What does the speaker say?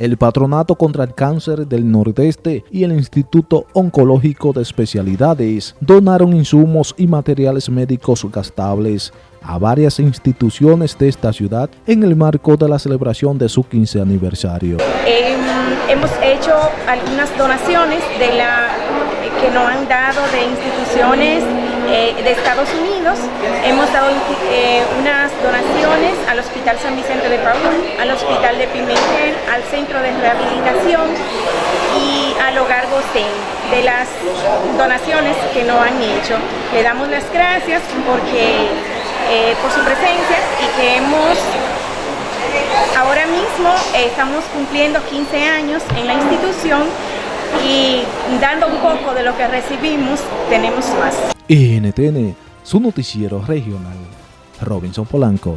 el Patronato contra el Cáncer del Nordeste y el Instituto Oncológico de Especialidades donaron insumos y materiales médicos gastables a varias instituciones de esta ciudad en el marco de la celebración de su 15 aniversario. Eh, hemos hecho algunas donaciones de la que nos han dado de instituciones eh, de Estados Unidos. Hemos dado eh, unas donaciones al Hospital San Vicente de Paúl, al Hospital de Pimentel, al Centro de Rehabilitación y al Hogar Gostén de las donaciones que nos han hecho. Le damos las gracias porque eh, por su presencia y que hemos ahora mismo estamos cumpliendo 15 años en la institución y dando un poco de lo que recibimos, tenemos más. NTN, su noticiero regional. Robinson Polanco.